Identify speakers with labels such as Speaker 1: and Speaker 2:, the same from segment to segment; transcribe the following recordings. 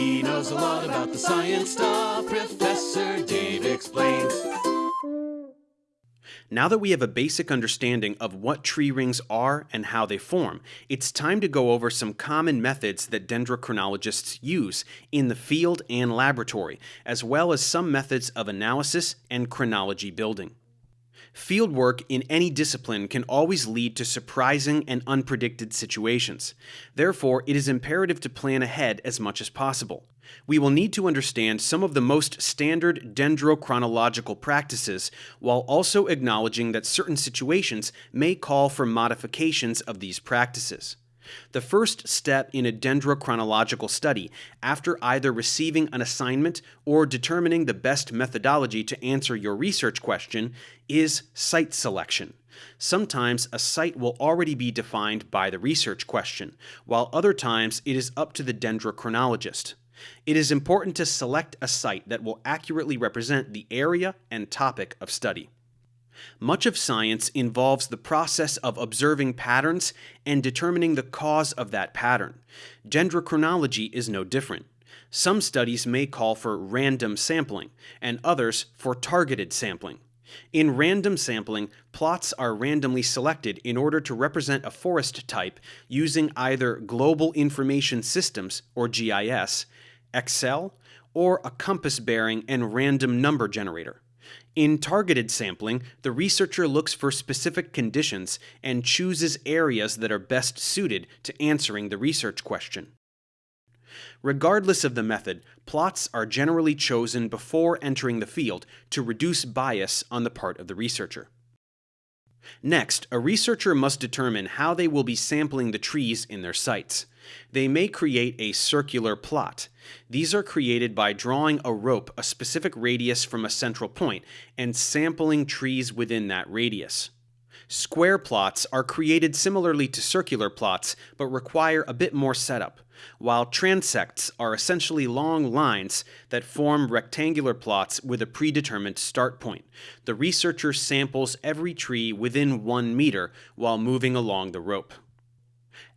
Speaker 1: He knows a lot about the science stuff. Professor Dave explains.
Speaker 2: Now that we have a basic understanding of what tree rings are and how they form, it's time to go over some common methods that dendrochronologists use in the field and laboratory, as well as some methods of analysis and chronology building. Fieldwork in any discipline can always lead to surprising and unpredicted situations. Therefore, it is imperative to plan ahead as much as possible. We will need to understand some of the most standard dendrochronological practices while also acknowledging that certain situations may call for modifications of these practices. The first step in a dendrochronological study, after either receiving an assignment or determining the best methodology to answer your research question, is site selection. Sometimes a site will already be defined by the research question, while other times it is up to the dendrochronologist. It is important to select a site that will accurately represent the area and topic of study. Much of science involves the process of observing patterns and determining the cause of that pattern. Dendrochronology is no different. Some studies may call for random sampling, and others for targeted sampling. In random sampling, plots are randomly selected in order to represent a forest type using either Global Information Systems, or GIS, Excel, or a compass bearing and random number generator. In targeted sampling, the researcher looks for specific conditions and chooses areas that are best suited to answering the research question. Regardless of the method, plots are generally chosen before entering the field to reduce bias on the part of the researcher. Next, a researcher must determine how they will be sampling the trees in their sites. They may create a circular plot. These are created by drawing a rope a specific radius from a central point and sampling trees within that radius. Square plots are created similarly to circular plots, but require a bit more setup, while transects are essentially long lines that form rectangular plots with a predetermined start point. The researcher samples every tree within one meter while moving along the rope.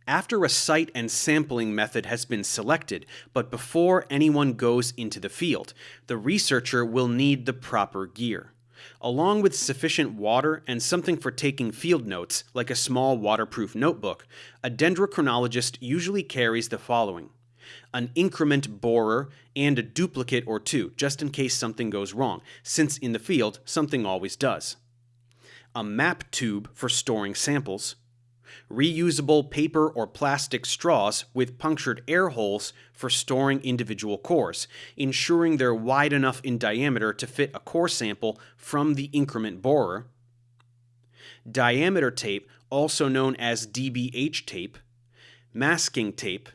Speaker 2: After a site and sampling method has been selected, but before anyone goes into the field, the researcher will need the proper gear. Along with sufficient water and something for taking field notes, like a small waterproof notebook, a dendrochronologist usually carries the following. An increment borer and a duplicate or two, just in case something goes wrong, since in the field something always does. A map tube for storing samples, reusable paper or plastic straws with punctured air holes for storing individual cores, ensuring they're wide enough in diameter to fit a core sample from the increment borer, diameter tape, also known as DBH tape, masking tape,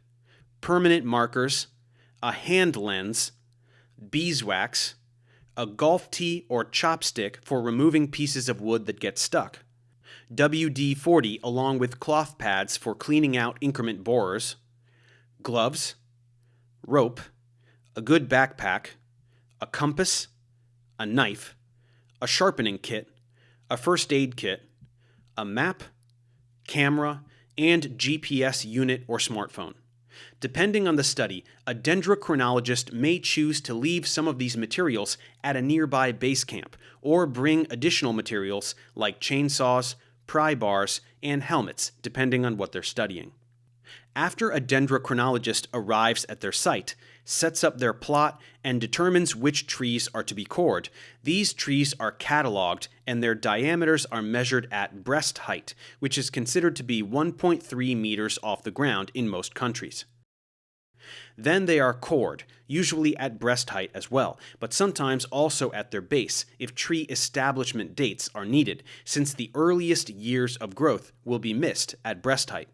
Speaker 2: permanent markers, a hand lens, beeswax, a golf tee or chopstick for removing pieces of wood that get stuck, WD-40 along with cloth pads for cleaning out increment borers, gloves, rope, a good backpack, a compass, a knife, a sharpening kit, a first aid kit, a map, camera, and GPS unit or smartphone. Depending on the study, a dendrochronologist may choose to leave some of these materials at a nearby base camp or bring additional materials like chainsaws, pry bars, and helmets, depending on what they're studying. After a dendrochronologist arrives at their site, sets up their plot, and determines which trees are to be cored, these trees are cataloged and their diameters are measured at breast height, which is considered to be 1.3 meters off the ground in most countries. Then they are cored, usually at breast height as well, but sometimes also at their base if tree establishment dates are needed, since the earliest years of growth will be missed at breast height.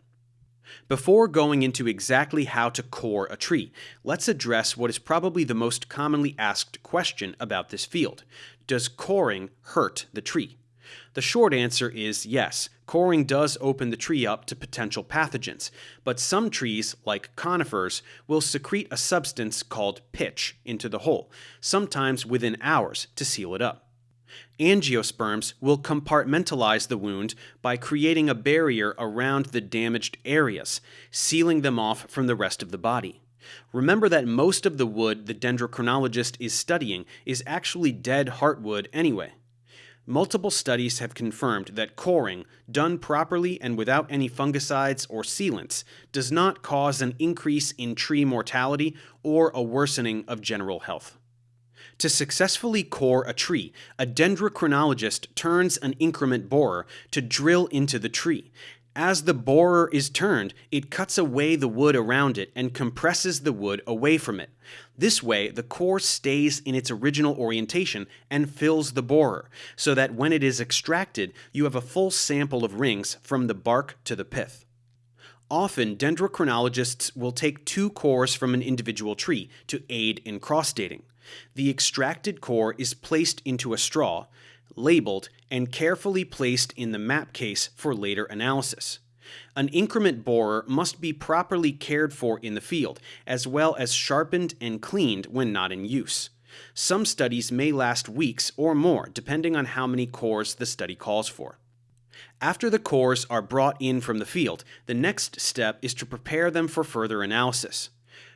Speaker 2: Before going into exactly how to core a tree, let's address what is probably the most commonly asked question about this field. Does coring hurt the tree? The short answer is yes, coring does open the tree up to potential pathogens, but some trees, like conifers, will secrete a substance called pitch into the hole, sometimes within hours, to seal it up. Angiosperms will compartmentalize the wound by creating a barrier around the damaged areas, sealing them off from the rest of the body. Remember that most of the wood the dendrochronologist is studying is actually dead heartwood anyway. Multiple studies have confirmed that coring, done properly and without any fungicides or sealants, does not cause an increase in tree mortality or a worsening of general health. To successfully core a tree, a dendrochronologist turns an increment borer to drill into the tree. As the borer is turned, it cuts away the wood around it and compresses the wood away from it. This way, the core stays in its original orientation and fills the borer, so that when it is extracted, you have a full sample of rings from the bark to the pith. Often, dendrochronologists will take two cores from an individual tree to aid in cross-dating. The extracted core is placed into a straw, labeled, and carefully placed in the map case for later analysis. An increment borer must be properly cared for in the field, as well as sharpened and cleaned when not in use. Some studies may last weeks or more, depending on how many cores the study calls for. After the cores are brought in from the field, the next step is to prepare them for further analysis.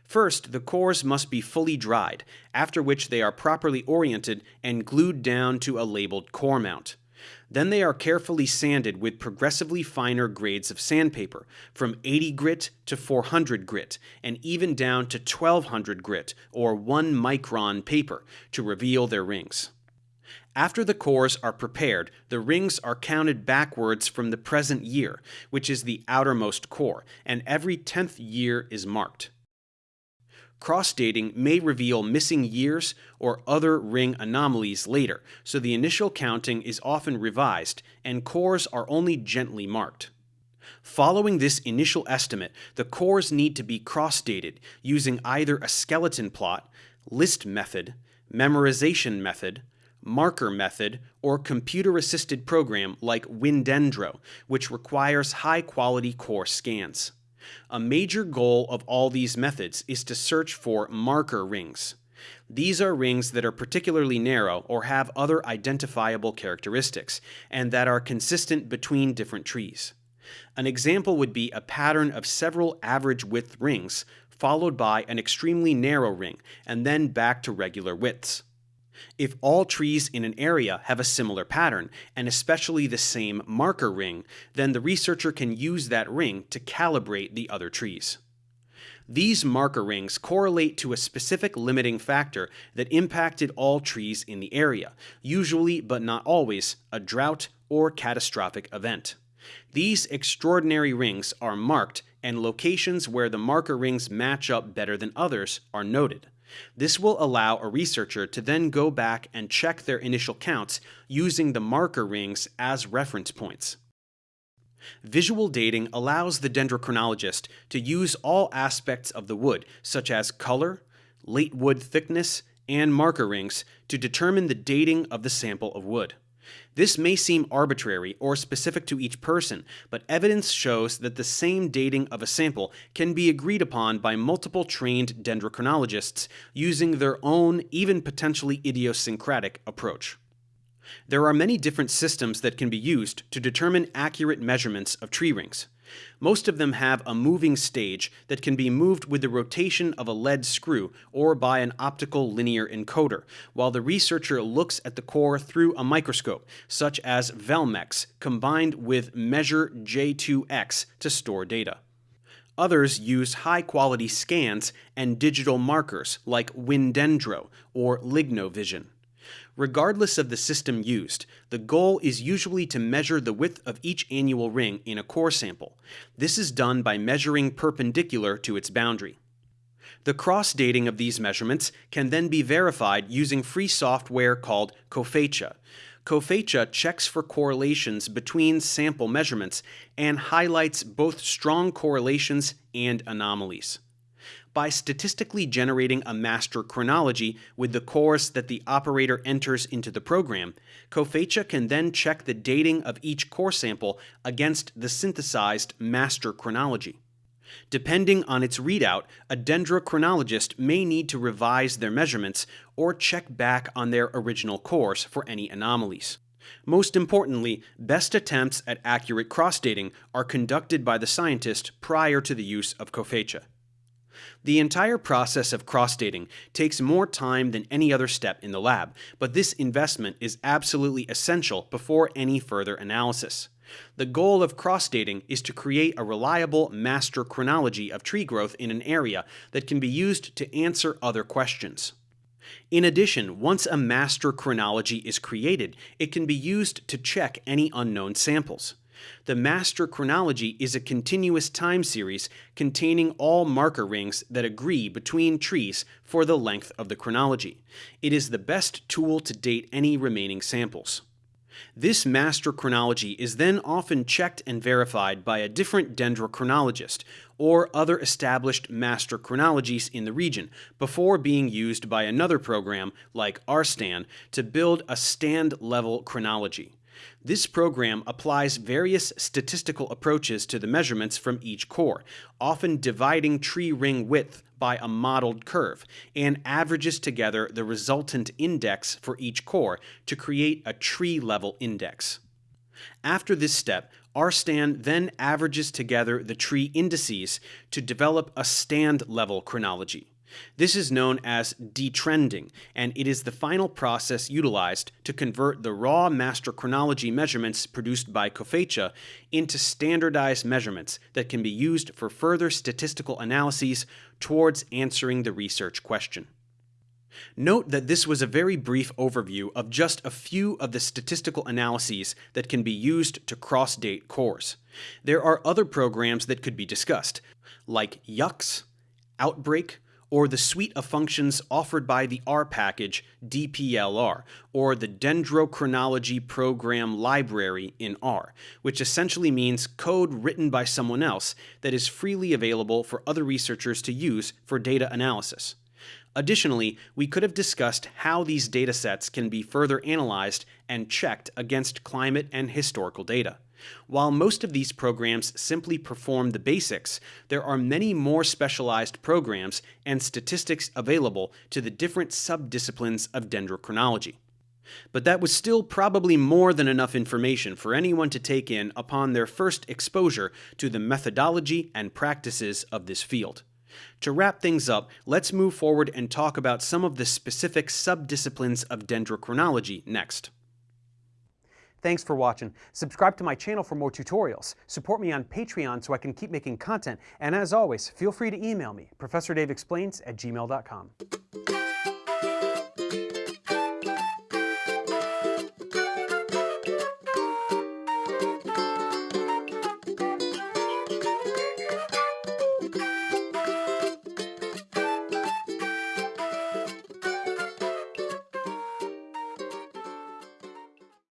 Speaker 2: First, the cores must be fully dried, after which they are properly oriented and glued down to a labeled core mount. Then they are carefully sanded with progressively finer grades of sandpaper, from 80 grit to 400 grit, and even down to 1200 grit, or 1 micron paper, to reveal their rings. After the cores are prepared, the rings are counted backwards from the present year, which is the outermost core, and every 10th year is marked. Cross-dating may reveal missing years or other ring anomalies later, so the initial counting is often revised and cores are only gently marked. Following this initial estimate, the cores need to be cross-dated using either a skeleton plot, list method, memorization method, marker method, or computer-assisted program like Windendro, which requires high-quality core scans. A major goal of all these methods is to search for marker rings. These are rings that are particularly narrow or have other identifiable characteristics, and that are consistent between different trees. An example would be a pattern of several average width rings, followed by an extremely narrow ring, and then back to regular widths. If all trees in an area have a similar pattern, and especially the same marker ring, then the researcher can use that ring to calibrate the other trees. These marker rings correlate to a specific limiting factor that impacted all trees in the area, usually but not always a drought or catastrophic event. These extraordinary rings are marked and locations where the marker rings match up better than others are noted. This will allow a researcher to then go back and check their initial counts using the marker rings as reference points. Visual dating allows the dendrochronologist to use all aspects of the wood, such as color, late wood thickness, and marker rings, to determine the dating of the sample of wood. This may seem arbitrary or specific to each person, but evidence shows that the same dating of a sample can be agreed upon by multiple trained dendrochronologists using their own, even potentially idiosyncratic, approach. There are many different systems that can be used to determine accurate measurements of tree rings. Most of them have a moving stage that can be moved with the rotation of a lead screw or by an optical linear encoder, while the researcher looks at the core through a microscope, such as Velmex, combined with Measure J2X to store data. Others use high-quality scans and digital markers like Windendro or LignoVision. Regardless of the system used, the goal is usually to measure the width of each annual ring in a core sample. This is done by measuring perpendicular to its boundary. The cross-dating of these measurements can then be verified using free software called Cofecha. Cofecha checks for correlations between sample measurements and highlights both strong correlations and anomalies by statistically generating a master chronology with the cores that the operator enters into the program, Cofecha can then check the dating of each core sample against the synthesized master chronology. Depending on its readout, a dendrochronologist may need to revise their measurements or check back on their original cores for any anomalies. Most importantly, best attempts at accurate cross-dating are conducted by the scientist prior to the use of Cofecha. The entire process of cross-dating takes more time than any other step in the lab, but this investment is absolutely essential before any further analysis. The goal of cross-dating is to create a reliable master chronology of tree growth in an area that can be used to answer other questions. In addition, once a master chronology is created, it can be used to check any unknown samples. The master chronology is a continuous time series containing all marker rings that agree between trees for the length of the chronology. It is the best tool to date any remaining samples. This master chronology is then often checked and verified by a different dendrochronologist or other established master chronologies in the region before being used by another program like ARSTAN to build a stand-level chronology. This program applies various statistical approaches to the measurements from each core, often dividing tree ring width by a modeled curve, and averages together the resultant index for each core to create a tree-level index. After this step, ARSTAN then averages together the tree indices to develop a stand-level chronology. This is known as detrending, and it is the final process utilized to convert the raw master chronology measurements produced by Cofecha into standardized measurements that can be used for further statistical analyses towards answering the research question. Note that this was a very brief overview of just a few of the statistical analyses that can be used to cross-date cores. There are other programs that could be discussed, like YUX, Outbreak, or the suite of functions offered by the R package DPLR, or the Dendrochronology Program Library in R, which essentially means code written by someone else that is freely available for other researchers to use for data analysis. Additionally, we could have discussed how these datasets can be further analyzed and checked against climate and historical data. While most of these programs simply perform the basics, there are many more specialized programs and statistics available to the different subdisciplines of dendrochronology. But that was still probably more than enough information for anyone to take in upon their first exposure to the methodology and practices of this field. To wrap things up, let's move forward and talk about some of the specific subdisciplines of dendrochronology next. Thanks for watching. Subscribe to my channel for more tutorials. Support me on Patreon so I can keep making content. And as always, feel free to email me, ProfessorDaveExplains at gmail.com.